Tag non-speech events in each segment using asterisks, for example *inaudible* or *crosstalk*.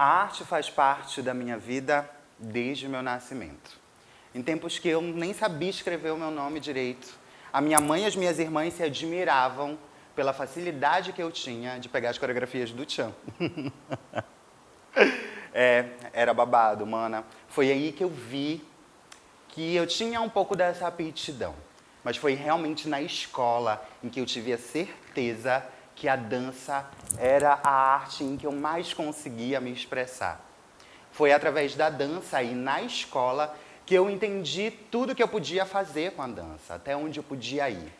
A arte faz parte da minha vida desde o meu nascimento. Em tempos que eu nem sabia escrever o meu nome direito, a minha mãe e as minhas irmãs se admiravam pela facilidade que eu tinha de pegar as coreografias do Tchan. *laughs* é, era babado, mana. Foi aí que eu vi que eu tinha um pouco dessa aptidão. Mas foi realmente na escola em que eu tive a certeza que a dança era a arte em que eu mais conseguia me expressar. Foi através da dança e na escola que eu entendi tudo que eu podia fazer com a dança, até onde eu podia ir.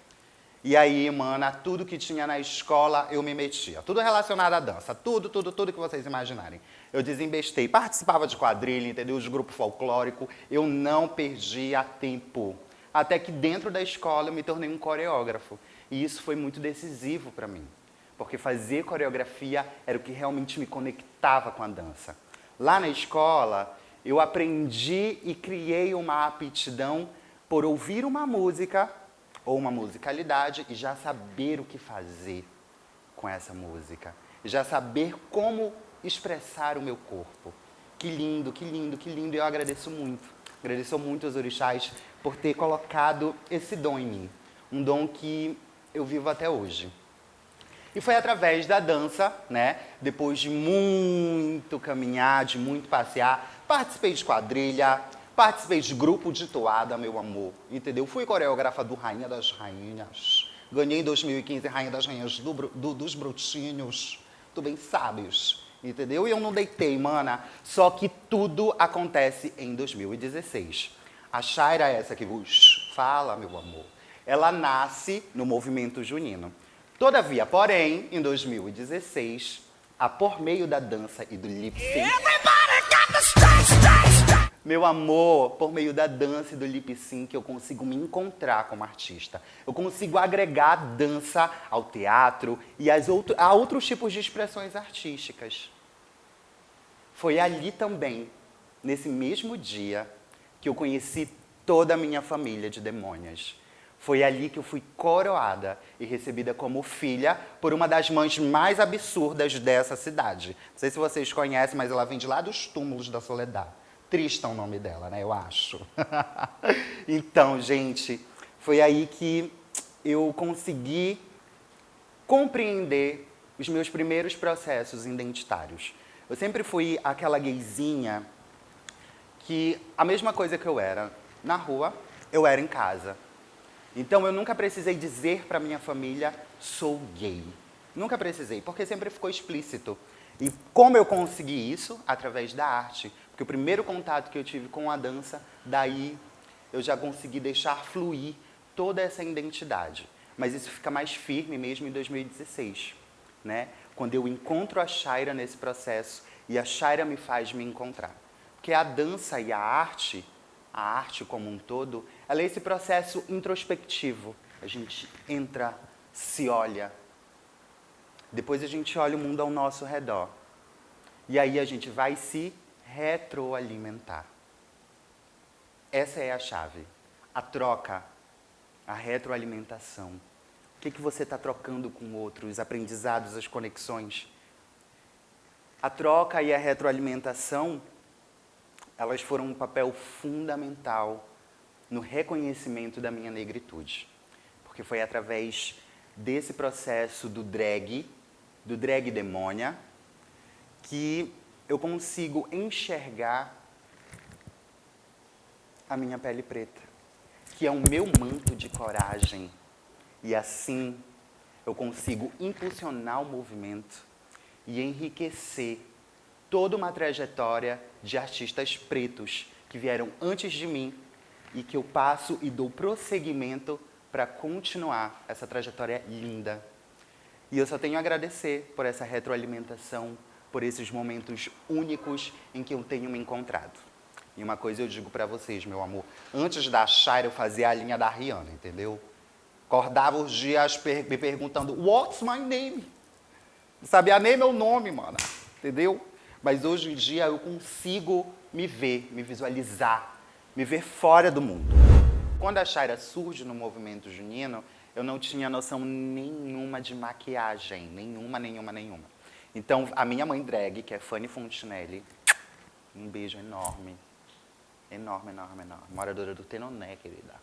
E aí, mana, tudo que tinha na escola eu me metia. Tudo relacionado à dança, tudo, tudo, tudo que vocês imaginarem. Eu desembestei, participava de quadrilha, entendeu? De grupo folclórico, eu não perdia tempo. Até que dentro da escola eu me tornei um coreógrafo. E isso foi muito decisivo para mim porque fazer coreografia era o que realmente me conectava com a dança. Lá na escola, eu aprendi e criei uma aptidão por ouvir uma música ou uma musicalidade e já saber o que fazer com essa música. Já saber como expressar o meu corpo. Que lindo, que lindo, que lindo. Eu agradeço muito. Agradeço muito aos orixás por ter colocado esse dom em mim. Um dom que eu vivo até hoje. E foi através da dança, né? Depois de muito caminhar, de muito passear, participei de quadrilha, participei de grupo de toada, meu amor, entendeu? Fui coreógrafa do Rainha das Rainhas. Ganhei em 2015 Rainha das Rainhas do, do, dos Brutinhos. Tu bem sabes, entendeu? E eu não deitei, mana. Só que tudo acontece em 2016. A Shaira, essa que vos fala, meu amor, ela nasce no movimento junino. Todavia, porém, em 2016, a por meio da dança e do lip sync... Meu amor, por meio da dança e do lip sync, eu consigo me encontrar como artista. Eu consigo agregar a dança ao teatro e as outro, a outros tipos de expressões artísticas. Foi ali também, nesse mesmo dia, que eu conheci toda a minha família de demônias. Foi ali que eu fui coroada e recebida como filha por uma das mães mais absurdas dessa cidade. Não sei se vocês conhecem, mas ela vem de lá dos túmulos da Soledad. Trista é o nome dela, né? Eu acho. *laughs* então, gente, foi aí que eu consegui compreender os meus primeiros processos identitários. Eu sempre fui aquela gayzinha que a mesma coisa que eu era na rua, eu era em casa. Então eu nunca precisei dizer para minha família, sou gay. Nunca precisei, porque sempre ficou explícito. E como eu consegui isso? Através da arte. Porque o primeiro contato que eu tive com a dança, daí eu já consegui deixar fluir toda essa identidade. Mas isso fica mais firme mesmo em 2016, né? Quando eu encontro a Shaira nesse processo e a Shaira me faz me encontrar. Porque a dança e a arte a arte como um todo, ela é esse processo introspectivo. A gente entra, se olha, depois a gente olha o mundo ao nosso redor. E aí a gente vai se retroalimentar. Essa é a chave. A troca, a retroalimentação. O que, que você está trocando com o outro? Os aprendizados, as conexões. A troca e a retroalimentação elas foram um papel fundamental no reconhecimento da minha negritude. Porque foi através desse processo do drag, do drag demônia, que eu consigo enxergar a minha pele preta, que é o meu manto de coragem. E assim eu consigo impulsionar o movimento e enriquecer toda uma trajetória de artistas pretos que vieram antes de mim e que eu passo e dou prosseguimento para continuar essa trajetória linda. E eu só tenho a agradecer por essa retroalimentação, por esses momentos únicos em que eu tenho me encontrado. E uma coisa eu digo para vocês, meu amor, antes da Shire eu fazia a linha da Rihanna, entendeu? Acordava os dias me perguntando, what's my name? Sabia nem meu nome, mano, entendeu? Mas hoje em dia eu consigo me ver, me visualizar, me ver fora do mundo. Quando a Shaira surge no movimento junino, eu não tinha noção nenhuma de maquiagem, nenhuma, nenhuma, nenhuma. Então, a minha mãe drag, que é Fanny Fontinelli, um beijo enorme. Enorme, enorme, enorme. Moradora do Tenoné, querida.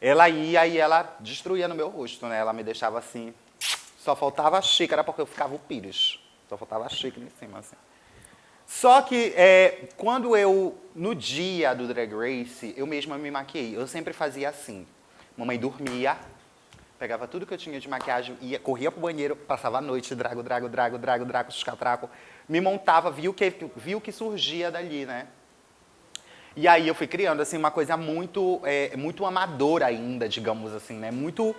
Ela ia e ela destruía no meu rosto, né? Ela me deixava assim. Só faltava a xícara porque eu ficava o pires. Só faltava a xícara em cima, assim. Só que é, quando eu, no dia do Drag Race, eu mesma me maquiei. Eu sempre fazia assim. Mamãe dormia, pegava tudo que eu tinha de maquiagem, ia, corria pro banheiro, passava a noite, drago, drago, drago, drago, drago, escatraco, me montava, viu o que, viu que surgia dali, né? E aí eu fui criando, assim, uma coisa muito, é, muito amadora ainda, digamos assim, né? Muito,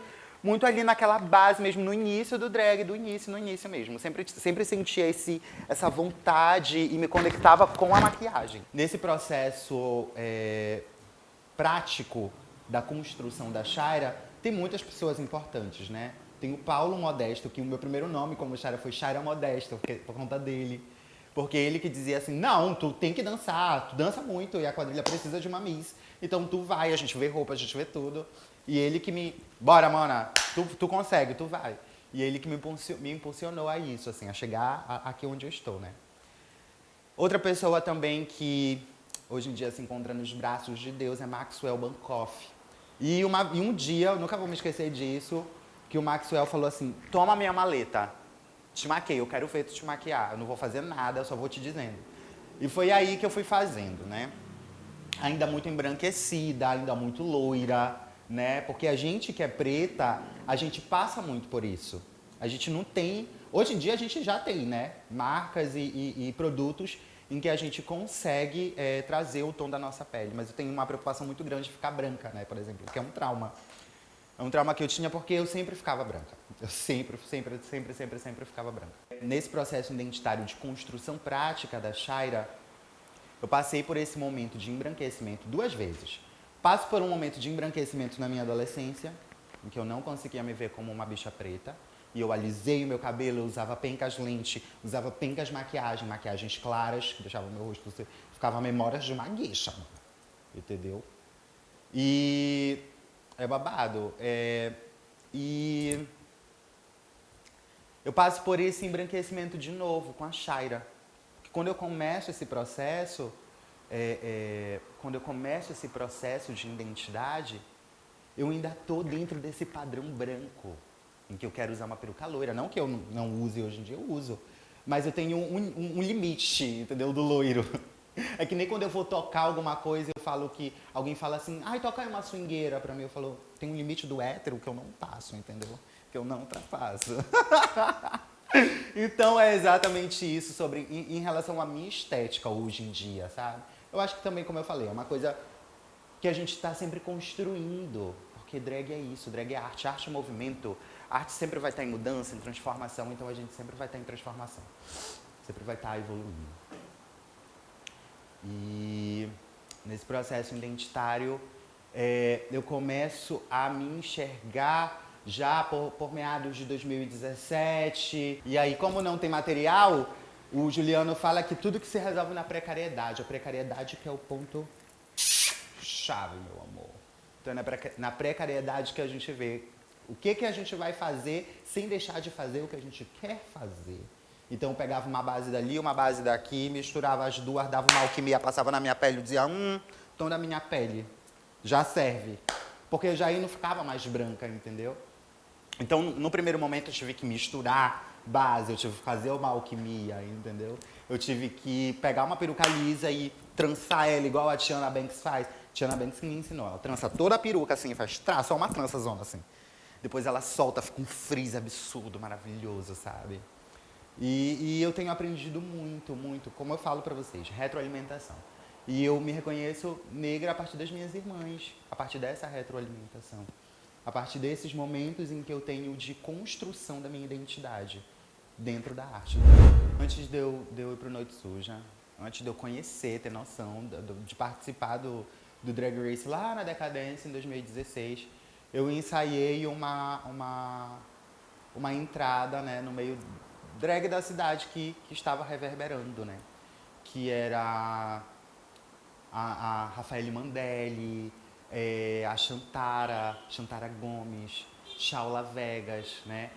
muito ali naquela base mesmo, no início do drag, do início, no início mesmo. Sempre, sempre sentia esse, essa vontade e me conectava com a maquiagem. Nesse processo é, prático da construção da Shaira, tem muitas pessoas importantes, né? Tem o Paulo Modesto, que o meu primeiro nome como Shaira foi Shaira Modesto, por conta dele. Porque ele que dizia assim, não, tu tem que dançar, tu dança muito e a quadrilha precisa de uma Miss. Então tu vai, a gente vê roupa, a gente vê tudo. E ele que me, bora, mana, tu, tu consegue, tu vai. E ele que me, me impulsionou a isso, assim, a chegar a, aqui onde eu estou, né? Outra pessoa também que hoje em dia se encontra nos braços de Deus é Maxwell Bankoff. E, uma, e um dia, eu nunca vou me esquecer disso, que o Maxwell falou assim, toma minha maleta, te maquei, eu quero tu te maquiar, eu não vou fazer nada, eu só vou te dizendo. E foi aí que eu fui fazendo, né? Ainda muito embranquecida, ainda muito loira, né? Porque a gente que é preta, a gente passa muito por isso. A gente não tem... Hoje em dia a gente já tem, né? Marcas e, e, e produtos em que a gente consegue é, trazer o tom da nossa pele. Mas eu tenho uma preocupação muito grande de ficar branca, né? Por exemplo, que é um trauma. É um trauma que eu tinha porque eu sempre ficava branca. Eu sempre, sempre, sempre, sempre, sempre ficava branca. Nesse processo identitário de construção prática da Shaira, eu passei por esse momento de embranquecimento duas vezes. Passo por um momento de embranquecimento na minha adolescência, em que eu não conseguia me ver como uma bicha preta. E eu alisei o meu cabelo, usava pencas lente, usava pencas maquiagem, maquiagens claras, que deixavam meu rosto... Ficava memórias de uma guicha, entendeu? E é babado. É, e eu passo por esse embranquecimento de novo com a Shaira. Quando eu começo esse processo, é, é, quando eu começo esse processo de identidade, eu ainda estou dentro desse padrão branco, em que eu quero usar uma peruca loira. Não que eu não use hoje em dia, eu uso. Mas eu tenho um, um, um limite, entendeu, do loiro. *laughs* É que nem quando eu vou tocar alguma coisa, eu falo que alguém fala assim, ai, toca aí uma swingueira pra mim. Eu falo, tem um limite do hétero que eu não passo, entendeu? Que eu não ultrapasso. *laughs* então é exatamente isso sobre em, em, relação à minha estética hoje em dia, sabe? Eu acho que também, como eu falei, é uma coisa que a gente está sempre construindo. Porque drag é isso, drag é arte, arte é movimento. Arte sempre vai estar em mudança, em transformação, então a gente sempre vai estar em transformação. Sempre vai estar evoluindo. E nesse processo identitário, é, eu começo a me enxergar já por, por meados de 2017. E aí, como não tem material, o Juliano fala que tudo que se resolve na precariedade. A precariedade que é o ponto chave, meu amor. Então é na precariedade que a gente vê o que, que a gente vai fazer sem deixar de fazer o que a gente quer fazer. Então eu pegava uma base dali, uma base daqui, misturava as duas, dava uma alquimia, passava na minha pele, dizia, hum, tom da minha pele, já serve. Porque já aí não ficava mais branca, entendeu? Então, no primeiro momento, eu tive que misturar base, eu tive que fazer uma alquimia, entendeu? Eu tive que pegar uma peruca lisa e trançar ela, igual a Tiana Banks faz. Tiana Banks me ensinou, ela trança toda a peruca assim, faz traço, só uma trança zona assim. Depois ela solta, fica um frizz absurdo, maravilhoso, sabe? E, e, eu tenho aprendido muito, muito, como eu falo para vocês, retroalimentação. E eu me reconheço negra a partir das minhas irmãs, a partir dessa retroalimentação. A partir desses momentos em que eu tenho de construção da minha identidade dentro da arte. Antes de eu, de eu ir para Noite Suja, antes de eu conhecer, ter noção de, de participar do, do Drag Race lá na Decadência, em 2016, eu ensaiei uma, uma, uma entrada né, no meio drag da cidade que, que estava reverberando, né? Que era a, a Rafaele Mandelli, é, a Chantara, Chantara Gomes, Shaula Vegas, né?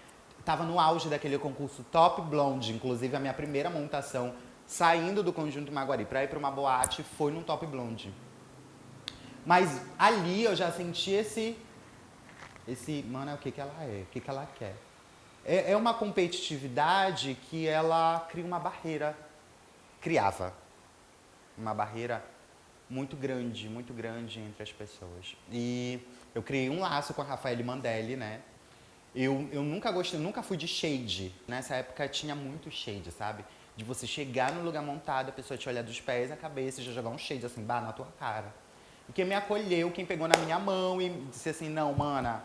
Estava no auge daquele concurso Top Blonde, inclusive a minha primeira montação saindo do Conjunto Maguari para ir para uma boate foi no Top Blonde. Mas ali eu já senti esse, esse, mano, é o que, que ela é, o que, que ela quer. É, é uma competitividade que ela cria uma barreira, criava uma barreira muito grande, muito grande entre as pessoas. E eu criei um laço com a Rafael Mandelli, né? Eu, eu nunca gostei, nunca fui de shade. Nessa época tinha muito shade, sabe? De você chegar no lugar montado, a pessoa te olhar dos pés à cabeça e já jogar um shade assim, bah, na tua cara. E quem me acolheu, quem pegou na minha mão e disse assim, não, mana,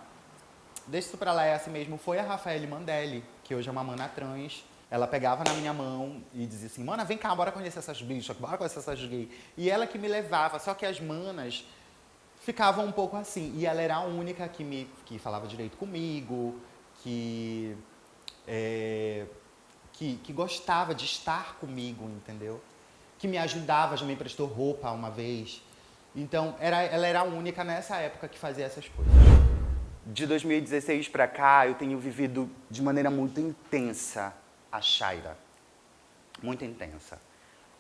deixa isso pra lá, é assim mesmo, foi a Rafael Mandelli, que hoje é uma mana trans. Ela pegava na minha mão e dizia assim, mana, vem cá, bora conhecer essas bichas, bora conhecer essas gays. E ela que me levava, só que as manas ficavam um pouco assim. E ela era a única que me que falava direito comigo, que, é, que, que gostava de estar comigo, entendeu? Que me ajudava, já me emprestou roupa uma vez. Então, era, ela era a única nessa época que fazia essas coisas. De 2016 para cá, eu tenho vivido de maneira muito intensa a Shaira. Muito intensa.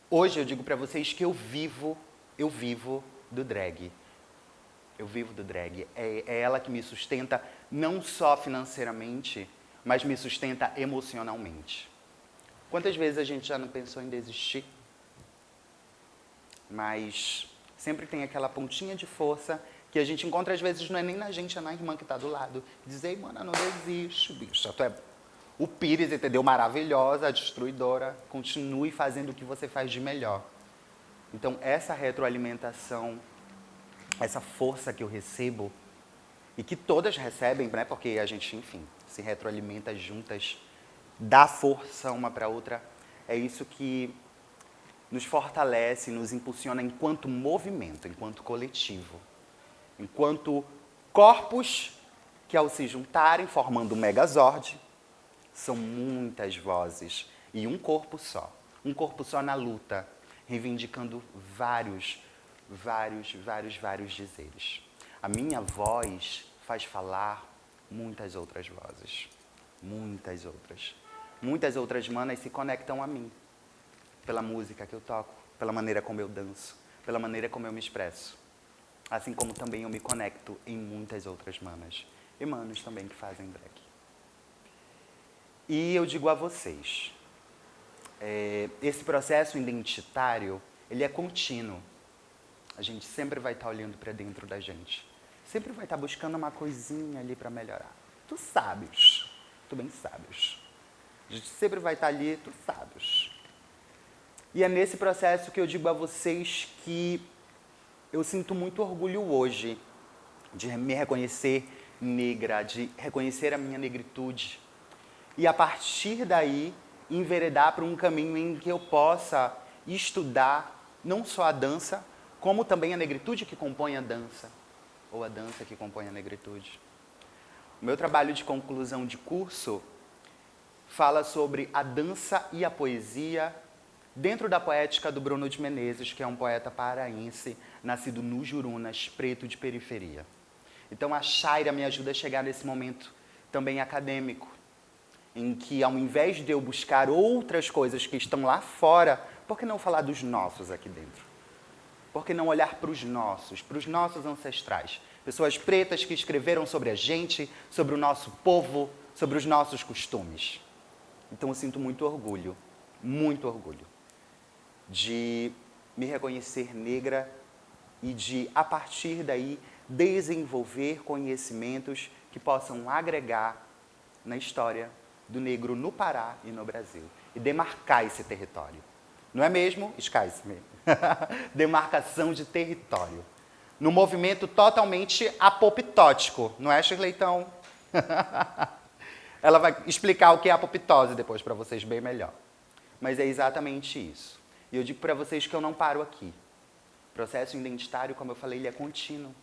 Hoje eu digo para vocês que eu vivo, eu vivo do drag. Eu vivo do drag. É, é ela que me sustenta não só financeiramente, mas me sustenta emocionalmente. Quantas vezes a gente já não pensou em desistir? Mas sempre tem aquela pontinha de força que a gente encontra, às vezes, não é nem na gente, é na irmã que está do lado. Dizer, mano, não desiste, bicho. Tu é o Pires, entendeu? Maravilhosa, destruidora. Continue fazendo o que você faz de melhor. Então, essa retroalimentação, essa força que eu recebo, e que todas recebem, né? Porque a gente, enfim, se retroalimenta juntas, dá força uma para outra. É isso que nos fortalece, nos impulsiona enquanto movimento, enquanto coletivo. Enquanto corpos que ao se juntarem, formando um megazord, são muitas vozes e um corpo só. Um corpo só na luta, reivindicando vários, vários, vários, vários dizeres. A minha voz faz falar muitas outras vozes. Muitas outras. Muitas outras manas se conectam a mim pela música que eu toco, pela maneira como eu danço, pela maneira como eu me expresso. Assim como também eu me conecto em muitas outras manas. E manos também que fazem drag. E eu digo a vocês, é, esse processo identitário, ele é contínuo. A gente sempre vai estar olhando para dentro da gente. Sempre vai estar buscando uma coisinha ali para melhorar. Tu sabes, tu bem sabes. A gente sempre vai estar ali, tu sabes. E é nesse processo que eu digo a vocês que eu sinto muito orgulho hoje de me reconhecer negra, de reconhecer a minha negritude. E a partir daí, enveredar para um caminho em que eu possa estudar não só a dança, como também a negritude que compõe a dança, ou a dança que compõe a negritude. O meu trabalho de conclusão de curso fala sobre a dança e a poesia dentro da poética do Bruno de Menezes, que é um poeta paraense, nascido no Jurunas, preto de periferia. Então a Shaira me ajuda a chegar nesse momento também acadêmico, em que ao invés de eu buscar outras coisas que estão lá fora, por que não falar dos nossos aqui dentro? Por que não olhar para os nossos, para os nossos ancestrais? Pessoas pretas que escreveram sobre a gente, sobre o nosso povo, sobre os nossos costumes. Então eu sinto muito orgulho, muito orgulho de me reconhecer negra e de, a partir daí, desenvolver conhecimentos que possam agregar na história do negro no Pará e no Brasil e demarcar esse território. Não é mesmo? Me *laughs* Demarcação de território. No movimento totalmente apoptótico, não é, Shirleitão? *laughs* Ela vai explicar o que é apoptose depois para vocês bem melhor. Mas é exatamente isso. E eu digo para vocês que eu não paro aqui. O processo identitário, como eu falei, ele é contínuo.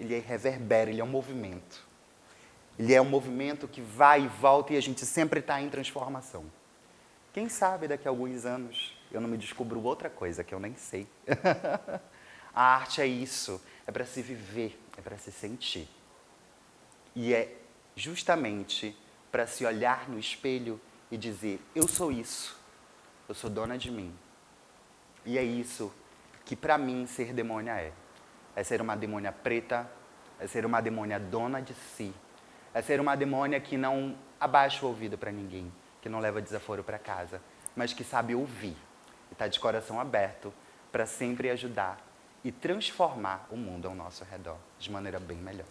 Ele é reverbera, ele é um movimento. Ele é um movimento que vai e volta e a gente sempre está em transformação. Quem sabe daqui a alguns anos eu não me descubro outra coisa que eu nem sei. *laughs* a arte é isso, é para se viver, é para se sentir. E é justamente para se olhar no espelho e dizer: Eu sou isso, eu sou dona de mim. E é isso que para mim ser demônia é. É ser uma demônia preta, é ser uma demônia dona de si, é ser uma demônia que não abaixa o ouvido para ninguém, que não leva desaforo para casa, mas que sabe ouvir e está de coração aberto para sempre ajudar e transformar o mundo ao nosso redor de maneira bem melhor.